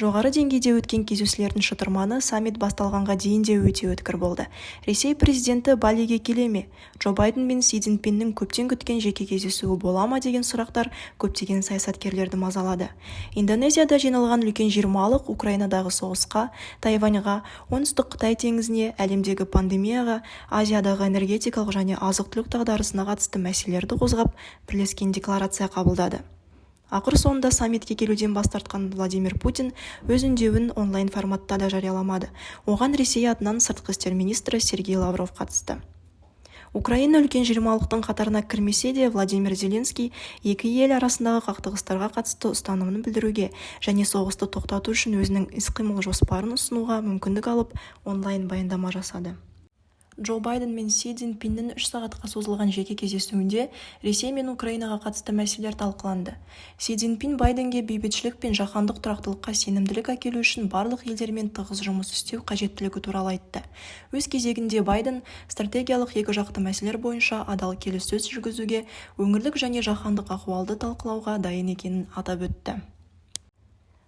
жоғары деңгейде өткен кездесулердің шытырманы саммит басталғанға дейін де өте өткір болды. Ресей президенті балиге келе ме? Джо байден мен си цзиньпиннің көптен күткен жеке кездесуі бола ма деген сұрақтар көптеген саясаткерлерді мазалады. Индонезияда жиналған үлкен жиырмалық украинадағы соғысқа тайваньға оңтүстік қытай теңізіне әлемдегі пандемияға азиядағы энергетикалық және азық-түлік дағдарысына қатысты мәселелерді қозғап бірлескен декларация қабылдады. Ақыр соңында саммитке келуден бас тартқан владимир путин өз үндеуін онлайн форматта да жарияламады. Оған ресей атынан сыртқы істер министрі сергей лавров қатысты. Украина үлкен жиырмалықтың қатарына кірмесе де владимир зеленский екі ел арасындағы қақтығыстарға қатысты ұстанымын білдіруге және соғысты тоқтату үшін өзінің іс-қимыл жоспарын ұсынуға мүмкіндік алып онлайн баяндама жасады. Джо байден мен си цзиньпиннің үш сағатқа созылған жеке кездесуінде ресей мен украинаға қатысты мәселелер талқыланды. Си цзиньпин байденге бейбітшілік пен жаһандық тұрақтылыққа сенімділік әкелу үшін барлық елдермен тығыз жұмыс істеу қажеттілігі туралы айтты. Өз кезегінде байден стратегиялық екіжақты мәселелер бойынша адал келіссөз жүргізуге өңірлік және жаһандық ахуалды талқылауға дайын екенін атап өтті.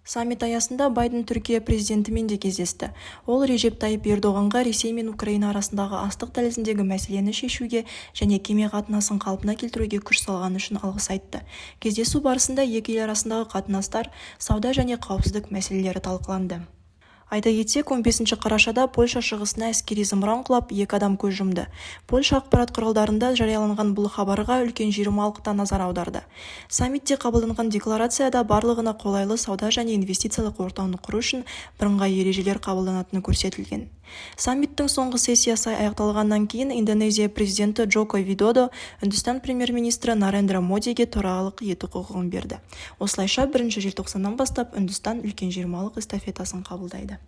Саммит аясында байден түркия президентімен де кездесті. Ол режеп тайып ердоғанға ресей мен украина арасындағы астық дәлізіндегі мәселені шешуге және кеме қатынасын қалпына келтіруге күш салғаны үшін алғыс айтты. Кездесу барысында екі ел арасындағы қатынастар сауда және қауіпсіздік мәселелері талқыланды. Айта кетсек 15 қарашада польша шығысына әскери зымыран құлап екі адам көз жұмды. Польша ақпарат құралдарында жарияланған бұл хабарға үлкен жиырмалық та назар аударды. Саммитте қабылданған декларацияда барлығына қолайлы сауда және инвестициялық ортаны құру үшін бірыңғай ережелер қабылданатыны көрсетілген. Саммиттің соңғы сессиясы аяқталғаннан кейін индонезия президенті джоко видодо үндістан премьер-министрі нарендра модиге төрағалық ету құқығын берді. Осылайша бірінші желтоқсаннан бастап үндістан үлкен жиырмалық эстафетасын қабылдайды.